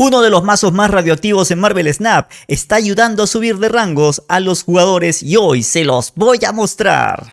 uno de los mazos más radioactivos en Marvel Snap, está ayudando a subir de rangos a los jugadores y hoy se los voy a mostrar.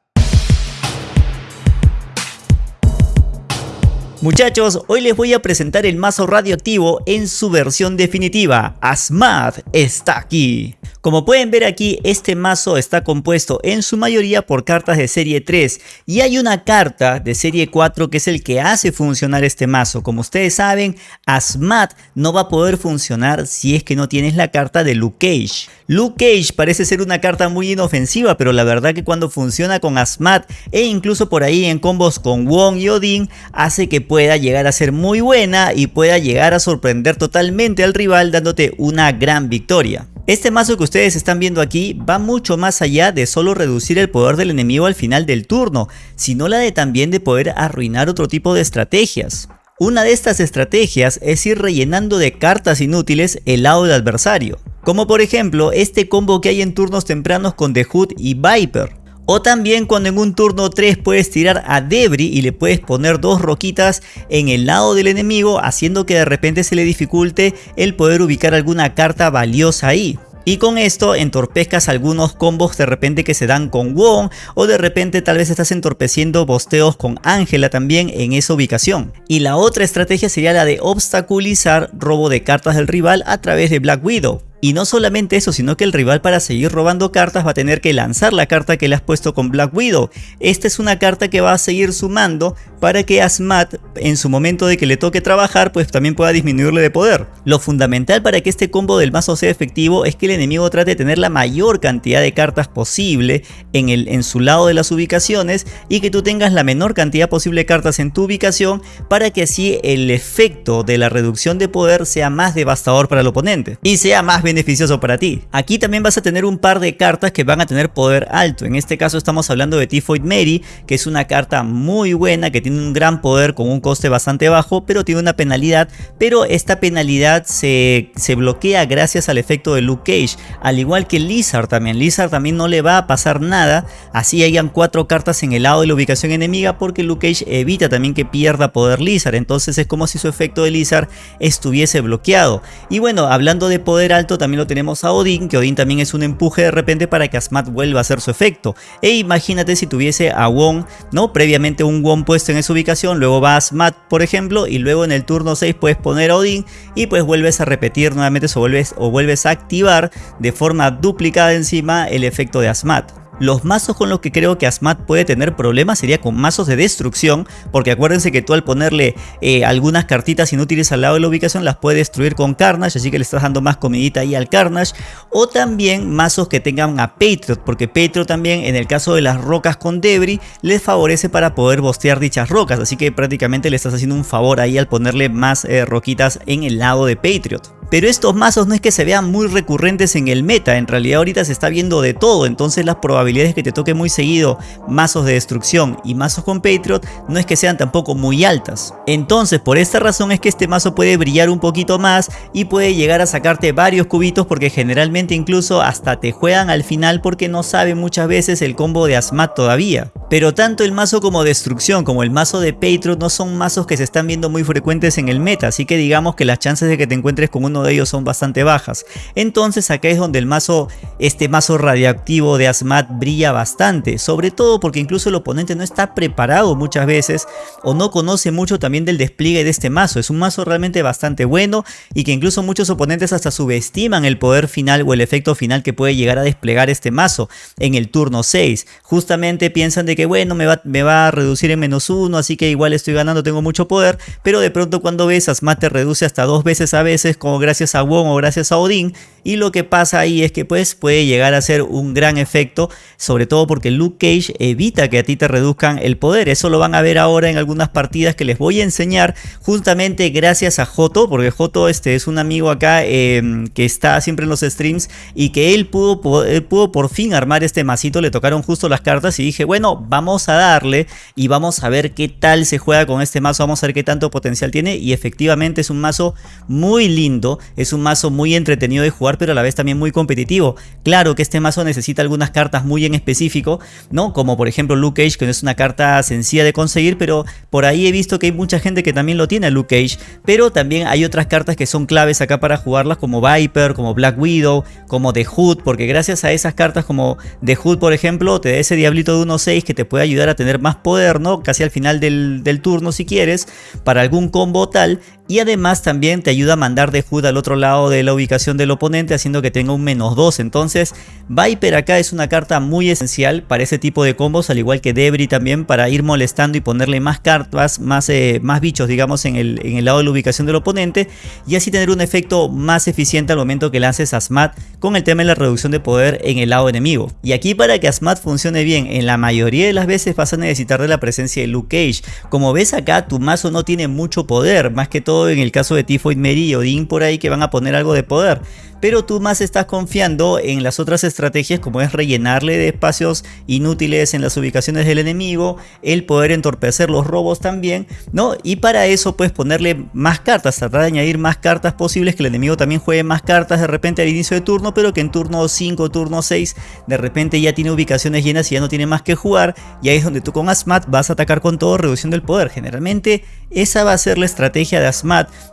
Muchachos, hoy les voy a presentar el mazo radioactivo en su versión definitiva. Asmad está aquí. Como pueden ver aquí, este mazo está compuesto en su mayoría por cartas de serie 3 y hay una carta de serie 4 que es el que hace funcionar este mazo. Como ustedes saben, Asmat no va a poder funcionar si es que no tienes la carta de Luke Cage. Luke Cage parece ser una carta muy inofensiva, pero la verdad que cuando funciona con Asmat e incluso por ahí en combos con Wong y Odin, hace que pueda llegar a ser muy buena y pueda llegar a sorprender totalmente al rival dándote una gran victoria. Este mazo que ustedes están viendo aquí va mucho más allá de solo reducir el poder del enemigo al final del turno, sino la de también de poder arruinar otro tipo de estrategias. Una de estas estrategias es ir rellenando de cartas inútiles el lado del adversario, como por ejemplo este combo que hay en turnos tempranos con The Hood y Viper. O también cuando en un turno 3 puedes tirar a Debris y le puedes poner dos roquitas en el lado del enemigo haciendo que de repente se le dificulte el poder ubicar alguna carta valiosa ahí. Y con esto entorpezcas algunos combos de repente que se dan con Wong o de repente tal vez estás entorpeciendo bosteos con Ángela también en esa ubicación. Y la otra estrategia sería la de obstaculizar robo de cartas del rival a través de Black Widow. Y no solamente eso, sino que el rival para seguir robando cartas va a tener que lanzar la carta que le has puesto con Black Widow. Esta es una carta que va a seguir sumando para que Asmat en su momento de que le toque trabajar pues también pueda disminuirle de poder. Lo fundamental para que este combo del mazo sea efectivo es que el enemigo trate de tener la mayor cantidad de cartas posible en, el, en su lado de las ubicaciones y que tú tengas la menor cantidad posible de cartas en tu ubicación para que así el efecto de la reducción de poder sea más devastador para el oponente y sea más beneficioso beneficioso para ti. Aquí también vas a tener un par de cartas que van a tener poder alto. En este caso estamos hablando de Typhoid Mary, que es una carta muy buena, que tiene un gran poder con un coste bastante bajo, pero tiene una penalidad. Pero esta penalidad se, se bloquea gracias al efecto de Luke Cage. Al igual que Lizard también. Lizard también no le va a pasar nada. Así hayan cuatro cartas en el lado de la ubicación enemiga, porque Luke Cage evita también que pierda poder Lizard. Entonces es como si su efecto de Lizard estuviese bloqueado. Y bueno, hablando de poder alto, también lo tenemos a Odin, que Odin también es un empuje de repente para que Asmat vuelva a hacer su efecto. E imagínate si tuviese a Wong, ¿no? Previamente un Wong puesto en esa ubicación, luego va Asmat, por ejemplo, y luego en el turno 6 puedes poner a Odin y pues vuelves a repetir nuevamente o vuelves, o vuelves a activar de forma duplicada encima el efecto de Asmat. Los mazos con los que creo que Asmat puede tener problemas sería con mazos de destrucción, porque acuérdense que tú al ponerle eh, algunas cartitas inútiles al lado de la ubicación las puede destruir con Carnage, así que le estás dando más comidita ahí al Carnage. O también mazos que tengan a Patriot, porque Patriot también en el caso de las rocas con Debris les favorece para poder bostear dichas rocas, así que prácticamente le estás haciendo un favor ahí al ponerle más eh, roquitas en el lado de Patriot. Pero estos mazos no es que se vean muy recurrentes en el meta, en realidad ahorita se está viendo de todo, entonces las probabilidades que te toque muy seguido mazos de destrucción y mazos con Patriot no es que sean tampoco muy altas. Entonces por esta razón es que este mazo puede brillar un poquito más y puede llegar a sacarte varios cubitos porque generalmente incluso hasta te juegan al final porque no saben muchas veces el combo de Asmat todavía. Pero tanto el mazo como destrucción como el mazo de Patriot no son mazos que se están viendo muy frecuentes en el meta, así que digamos que las chances de que te encuentres con un de ellos son bastante bajas. Entonces acá es donde el mazo, este mazo radioactivo de Asmat brilla bastante, sobre todo porque incluso el oponente no está preparado muchas veces o no conoce mucho también del despliegue de este mazo. Es un mazo realmente bastante bueno y que incluso muchos oponentes hasta subestiman el poder final o el efecto final que puede llegar a desplegar este mazo en el turno 6. Justamente piensan de que bueno, me va, me va a reducir en menos uno, así que igual estoy ganando, tengo mucho poder, pero de pronto cuando ves Asmat te reduce hasta dos veces a veces como gracias a Wong o gracias a Odin y lo que pasa ahí es que pues puede llegar a ser un gran efecto sobre todo porque Luke Cage evita que a ti te reduzcan el poder. Eso lo van a ver ahora en algunas partidas que les voy a enseñar justamente gracias a Joto porque Joto este es un amigo acá em, que está siempre en los streams y que él pudo, pudo por fin armar este masito. Le tocaron justo las cartas y dije bueno vamos a darle y vamos a ver qué tal se juega con este mazo. Vamos a ver qué tanto potencial tiene y efectivamente es un mazo muy lindo es un mazo muy entretenido de jugar, pero a la vez también muy competitivo. Claro que este mazo necesita algunas cartas muy en específico, ¿no? Como por ejemplo Luke Cage, que no es una carta sencilla de conseguir, pero por ahí he visto que hay mucha gente que también lo tiene Luke Cage, pero también hay otras cartas que son claves acá para jugarlas, como Viper, como Black Widow, como The Hood, porque gracias a esas cartas como The Hood, por ejemplo, te da ese diablito de 1-6 que te puede ayudar a tener más poder, ¿no? Casi al final del, del turno si quieres, para algún combo tal, y además también te ayuda a mandar de Hood al otro lado de la ubicación del oponente haciendo que tenga un menos 2. Entonces Viper acá es una carta muy esencial para ese tipo de combos al igual que Debris también para ir molestando y ponerle más cartas, más, eh, más bichos digamos en el, en el lado de la ubicación del oponente y así tener un efecto más eficiente al momento que lances Asmat con el tema de la reducción de poder en el lado enemigo. Y aquí para que Asmat funcione bien en la mayoría de las veces vas a necesitar de la presencia de Luke Cage. Como ves acá tu mazo no tiene mucho poder, más que todo en el caso de Tifoid Mary y Odin por ahí que van a poner algo de poder pero tú más estás confiando en las otras estrategias como es rellenarle de espacios inútiles en las ubicaciones del enemigo, el poder entorpecer los robos también, ¿no? Y para eso puedes ponerle más cartas, tratar de añadir más cartas posibles, que el enemigo también juegue más cartas de repente al inicio de turno, pero que en turno 5, turno 6, de repente ya tiene ubicaciones llenas y ya no tiene más que jugar, y ahí es donde tú con Asmat vas a atacar con todo, reducción del poder. Generalmente esa va a ser la estrategia de Asmat,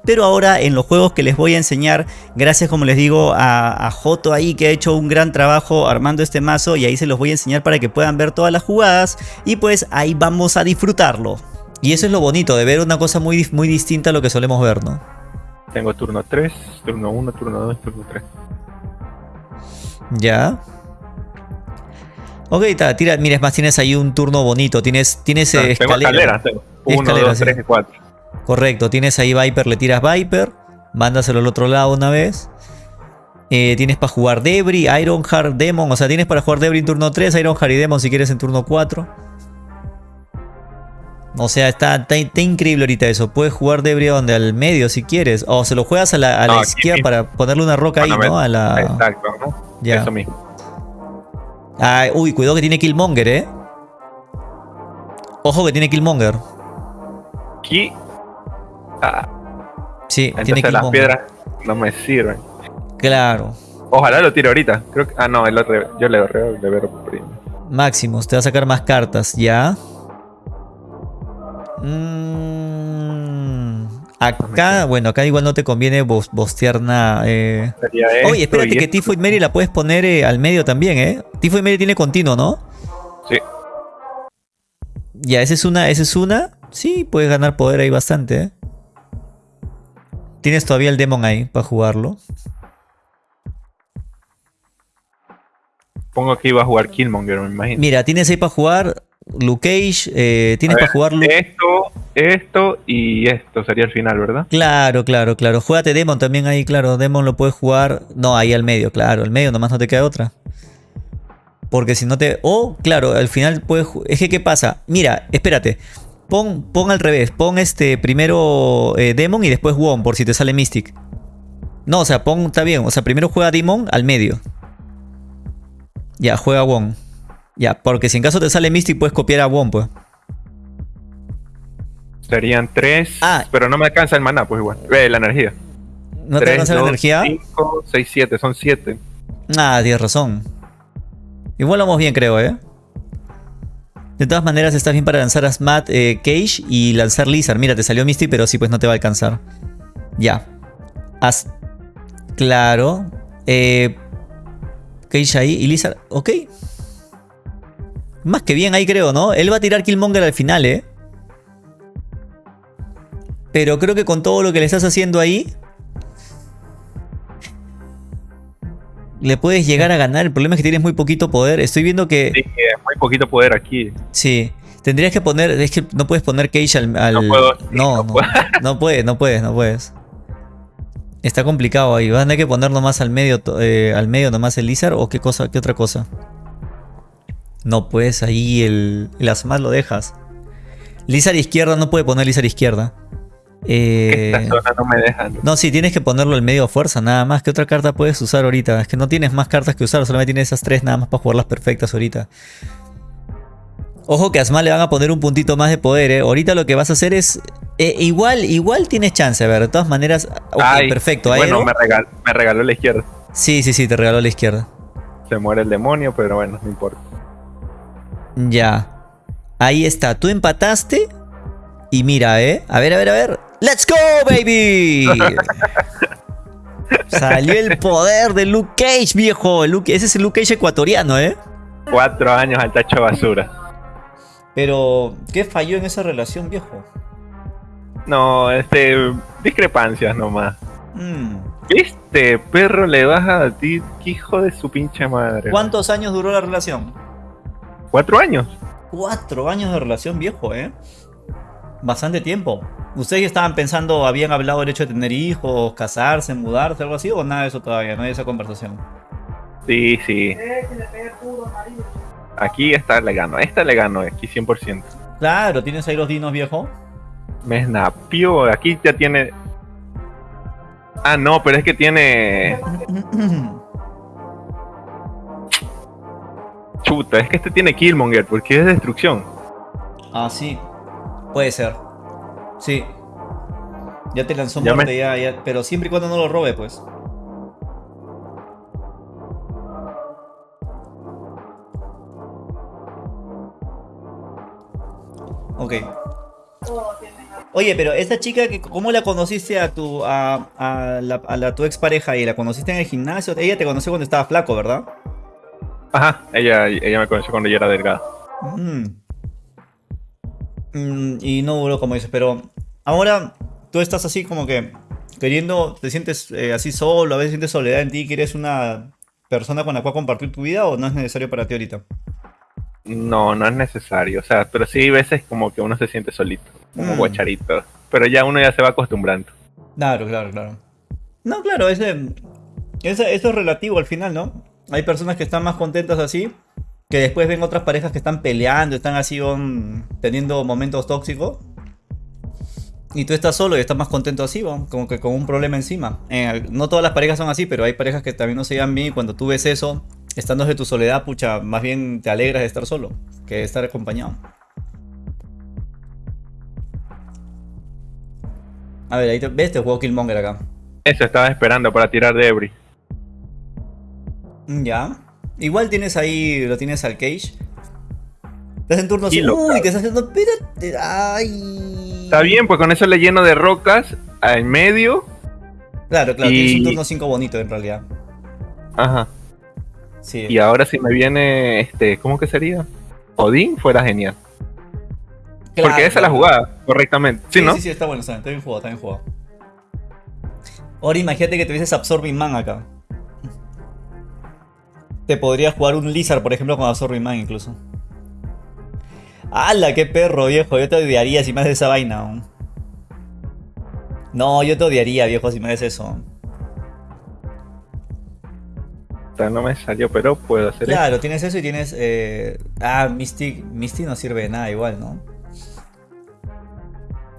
pero ahora en los juegos que les voy a enseñar, gracias como les digo, a, a Joto ahí que ha hecho un gran trabajo armando este mazo y ahí se los voy a enseñar para que puedan ver todas las jugadas y pues ahí vamos a disfrutarlo. Y eso es lo bonito de ver una cosa muy, muy distinta a lo que solemos ver, ¿no? Tengo turno 3, turno 1, turno 2, turno 3. Ya. Ok, ta, tira, mira, es más, tienes ahí un turno bonito. Tienes, tienes ah, escalera. Tengo 1, 2, 3 y 4. Correcto, tienes ahí Viper, le tiras Viper. Mándaselo al otro lado una vez. Eh, tienes para jugar Debris, Ironheart, Demon. O sea, tienes para jugar Debris en turno 3, Ironheart y Demon si quieres en turno 4. O sea, está, increíble ahorita eso. Puedes jugar Debris donde al medio si quieres. O se lo juegas a la, izquierda para ponerle una roca ahí, ¿no? A la... Exacto, ¿no? Ya. Eso mismo. Ah, uy, cuidado que tiene Killmonger, ¿eh? Ojo que tiene Killmonger. Aquí. Ah. Sí, tiene Killmonger. las piedras no me sirven. Claro. Ojalá lo tire ahorita. Creo que, ah, no, el otro, yo le veo de ver primero. Máximos, te va a sacar más cartas, ¿ya? Mm, acá, bueno, acá igual no te conviene bostear nada. Eh. Oye, espérate que Tifoid Mary la puedes poner eh, al medio también, ¿eh? Tifoid Mary tiene continuo, ¿no? Sí. Ya, esa es una, esa es una. Sí, puedes ganar poder ahí bastante, ¿eh? Tienes todavía el Demon ahí para jugarlo. Pongo que iba a jugar Killmonger, me imagino. Mira, tienes ahí para jugar Luke Cage, eh, tienes para jugar Esto, esto y esto sería el final, ¿verdad? Claro, claro, claro. Juégate Demon también ahí, claro. Demon lo puedes jugar. No, ahí al medio, claro. Al medio nomás no te queda otra. Porque si no te... O, claro, al final puedes... Es que, ¿qué pasa? Mira, espérate. Pon, pon al revés. Pon este primero eh, Demon y después Won, por si te sale Mystic. No, o sea, pon... Está bien. O sea, primero juega Demon al medio. Ya, juega Wong. Ya, porque si en caso te sale Mystic puedes copiar a Wong, pues. Serían tres, ah. pero no me alcanza el maná, pues igual. Eh, la energía. ¿No te alcanza la energía? 5, 6, 7, son 7. Ah, tienes razón. Igual vamos bien, creo, ¿eh? De todas maneras, estás bien para lanzar a Smat eh, Cage y lanzar Lizard. Mira, te salió Mystic, pero sí, pues no te va a alcanzar. Ya. As claro. Eh, Cage ahí y Lizard, ok. Más que bien ahí creo, ¿no? Él va a tirar Killmonger al final, ¿eh? Pero creo que con todo lo que le estás haciendo ahí... Le puedes llegar a ganar. El problema es que tienes muy poquito poder. Estoy viendo que... Sí, muy poquito poder aquí. Sí. Tendrías que poner... Es que no puedes poner Cage al... No puedo. No, no, no puedes, no puedes, no puedes. Está complicado ahí. ¿Van a tener que poner nomás al medio, eh, al medio nomás el Lizard o qué cosa, qué otra cosa? No puedes ahí el, el lo dejas. Lizard izquierda no puede poner Lizard izquierda. Eh, Esta zona no me dejan. No, sí, tienes que ponerlo al medio a fuerza, nada más. ¿Qué otra carta puedes usar ahorita? Es que no tienes más cartas que usar, solamente tienes esas tres nada más para jugarlas perfectas ahorita. Ojo que a Asma le van a poner un puntito más de poder, ¿eh? Ahorita lo que vas a hacer es... eh, igual, igual tienes chance, a ver, de todas maneras... ok, Ay, perfecto. Bueno, Aero. me, me regaló la izquierda. Sí, sí, sí, te regaló la izquierda. Se muere el demonio, pero bueno, no importa. Ya. Ahí está, tú empataste. Y mira, ¿eh? A ver, a ver, a ver. ¡Let's go, baby! Salió el poder de Luke Cage, viejo. Luke- ese es el Luke Cage ecuatoriano, ¿eh? Cuatro años al tacho de basura. Pero, ¿qué falló en esa relación, viejo? No, este. Discrepancias nomás. Mm. Este perro le baja a ti, hijo de su pinche madre. ¿Cuántos años duró la relación? ¿Cuatro años? Cuatro años de relación, viejo, ¿eh? Bastante tiempo. ¿Ustedes ya estaban pensando, habían hablado del hecho de tener hijos, casarse, mudarse, algo así? ¿O nada de eso todavía? No hay esa conversación. Sí, sí. Aquí esta le gano, esta le gano, aquí 100%. Claro, tienes ahí los dinos, viejo. Me snapió, aquí ya tiene. Ah, no, pero es que tiene. Chuta, es que este tiene Killmonger, porque es destrucción. ah, sí. Puede ser. Sí. Ya te lanzó Ya me- muerte, ya, ya. Pero siempre y cuando no lo robe, pues. Ok. Oye, pero esa chica, que, ¿cómo la conociste a tu a, a la, a la- tu expareja y la conociste en el gimnasio? Ella te conoció cuando estaba flaco, ¿verdad? Ajá, ella, ella me conoció cuando yo era delgado. Mm. Mm, y no duró como dices, pero ahora tú estás así como que queriendo, te sientes eh, así solo, a veces sientes soledad en ti, quieres una persona con la cual compartir tu vida o no es necesario para ti ahorita. No, no es necesario. O sea, pero sí hay veces como que uno se siente solito, como Mm. guacharito. Pero ya uno ya se va acostumbrando. Claro, claro, claro. No, claro, ese, ese- eso es relativo al final, ¿no? Hay personas que están más contentas así, que después ven otras parejas que están peleando, están así on- teniendo momentos tóxicos. Y tú estás solo y estás más contento así, ¿no? como que con un problema encima. No todas las parejas son así, pero hay parejas que también no se llevan bien y cuando tú ves eso, estando de tu soledad, pucha, más bien te alegras de estar solo que de estar acompañado. A ver, ahí te, ves, te jugó Killmonger acá. Eso estaba esperando para tirar de Ebri. Mm, Ya. Igual tienes ahí, lo tienes al Cage. Estás en turno Y 5. lo Uy, te estás haciendo. Espérate. Ay. Está bien, pues con eso le lleno de rocas en medio. Claro, claro, Y- tienes un turno 5 bonito en realidad. Ajá. Sí. Y ahora si me viene este, ¿cómo que sería? Odín fuera genial. Claro, Porque esa es la jugada, correctamente. Sí, Sí, ¿no? sí, sí, está bueno, está, está bien jugado, está bien jugado. Ahora imagínate que tuvieses Absorbing Man acá. Te podría jugar un Lizard, por ejemplo, con Absorbing Man incluso. ¡Hala, qué perro, viejo! Yo te odiaría si me haces esa vaina. aún. No, yo te odiaría, viejo, si me haces eso. O sea, no me salió, pero puedo hacer Claro, tienes eso y tienes. eh, Ah, Misty. Misty no sirve de nada igual, ¿no?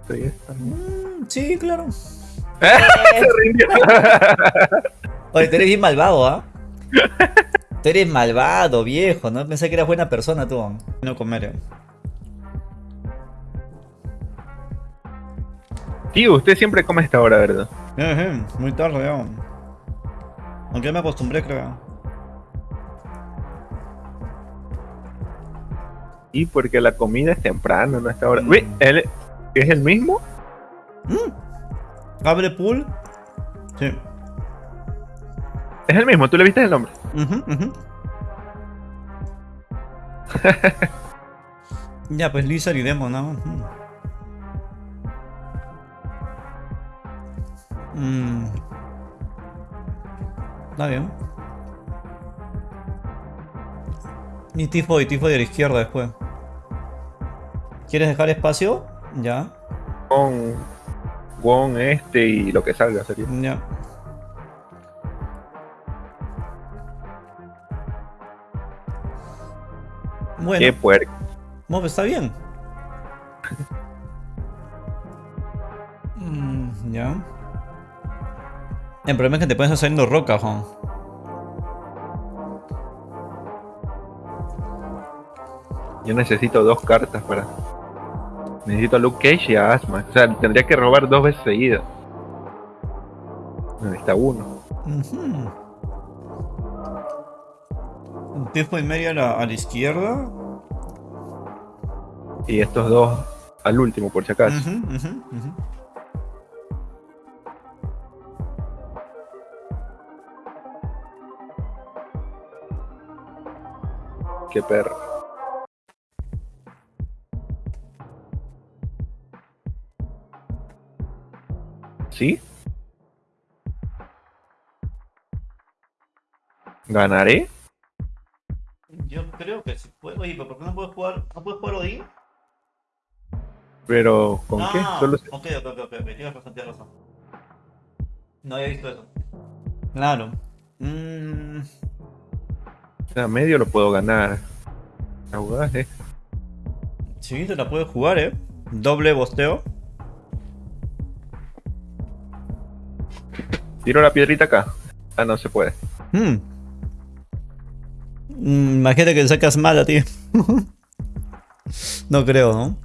esto. Mm, sí, claro. Se rindió. Oye, tú eres bien malvado, ¿ah? Tú eres malvado, viejo, ¿no? Pensé que eras buena persona tú. No comer. eh. Tío, usted siempre come a esta hora, ¿verdad? Eh, eh, muy tarde, ya. Aunque ya me acostumbré, creo. Y porque la comida es temprano, no a esta hora. Mm. Uy, ¿él es el mismo? ¿Abre pool? Sí. Es el mismo, tú le viste el nombre. Ujú, ujú. ya, pues Lizard y Demon, ¿no? Mm. Está bien. Y Tifo y Tifo de la izquierda después. ¿Quieres dejar espacio? Ya, Con Won este y lo que salga sería. ya. Bueno. Qué puerco. Está bien. Mm, ya. El problema es que te pueden estar saliendo rocas, Juan. Yo necesito dos cartas para. Necesito a Luke Cage y a Asma. O sea, tendría que robar dos veces seguidas. Necesita uno. Un tipo y medio a la, a la izquierda. Y estos dos al último, por si acaso. Ujú, ujú, ujú. Qué perro. ¿Sí? ¿Ganaré? Creo que sí puedo. Oye, pero ¿por qué no puedes jugar? ¿No puedes jugar Odín? ¿Pero con qué? Ah, Solo se- Ok, ok, ok, ok, tienes tienes razón. No había visto eso. Claro. Mm, o sea, medio lo puedo ganar. La jugada es- sí, te la puedes jugar, eh. Doble bosteo. Tiro la piedrita acá. Ah, no se puede. Hmm. Mm, imagínate que sacas mal a ti. no creo, ¿no?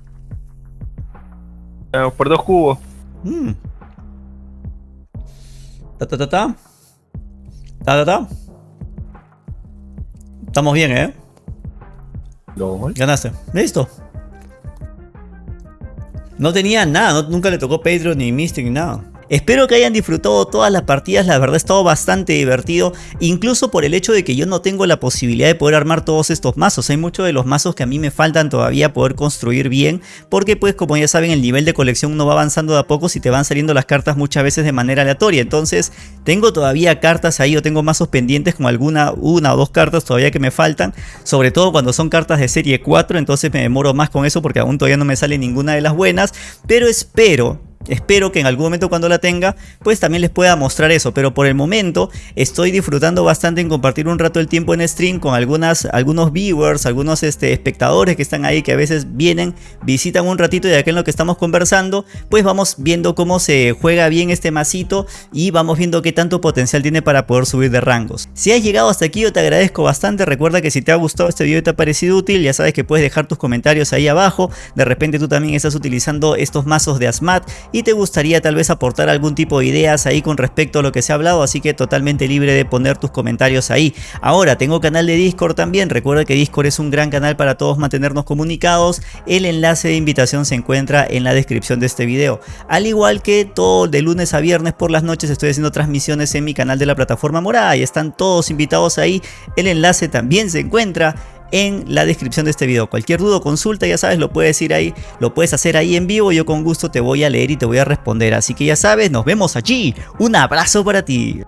Ah, por dos cubos. Mm. Ta ta ta ta. Ta ta ta. Estamos bien, ¿eh? LOL. Ganaste. Listo. No tenía nada, no- nunca le tocó Patreon ni Mystic ni nada. Espero que hayan disfrutado todas las partidas, la verdad ha estado bastante divertido, incluso por el hecho de que yo no tengo la posibilidad de poder armar todos estos mazos. Hay muchos de los mazos que a mí me faltan todavía poder construir bien, porque pues como ya saben el nivel de colección no va avanzando de a poco si te van saliendo las cartas muchas veces de manera aleatoria. Entonces tengo todavía cartas ahí o tengo mazos pendientes con alguna, una o dos cartas todavía que me faltan, sobre todo cuando son cartas de serie 4, entonces me demoro más con eso porque aún todavía no me sale ninguna de las buenas, pero espero Espero que en algún momento cuando la tenga, pues también les pueda mostrar eso. Pero por el momento estoy disfrutando bastante en compartir un rato el tiempo en stream con algunas, algunos viewers, algunos este, espectadores que están ahí que a veces vienen, visitan un ratito y de aquí en lo que estamos conversando, pues vamos viendo cómo se juega bien este masito y vamos viendo qué tanto potencial tiene para poder subir de rangos. Si has llegado hasta aquí yo te agradezco bastante, recuerda que si te ha gustado este video y te ha parecido útil, ya sabes que puedes dejar tus comentarios ahí abajo, de repente tú también estás utilizando estos mazos de Asmat te gustaría tal vez aportar algún tipo de ideas ahí con respecto a lo que se ha hablado, así que totalmente libre de poner tus comentarios ahí. Ahora, tengo canal de Discord también, recuerda que Discord es un gran canal para todos mantenernos comunicados, el enlace de invitación se encuentra en la descripción de este video. Al igual que todo de lunes a viernes por las noches estoy haciendo transmisiones en mi canal de la plataforma morada y están todos invitados ahí, el enlace también se encuentra en la descripción de este video. Cualquier duda o consulta, ya sabes, lo puedes ir ahí, lo puedes hacer ahí en vivo. Yo con gusto te voy a leer y te voy a responder. Así que ya sabes, nos vemos allí. Un abrazo para ti.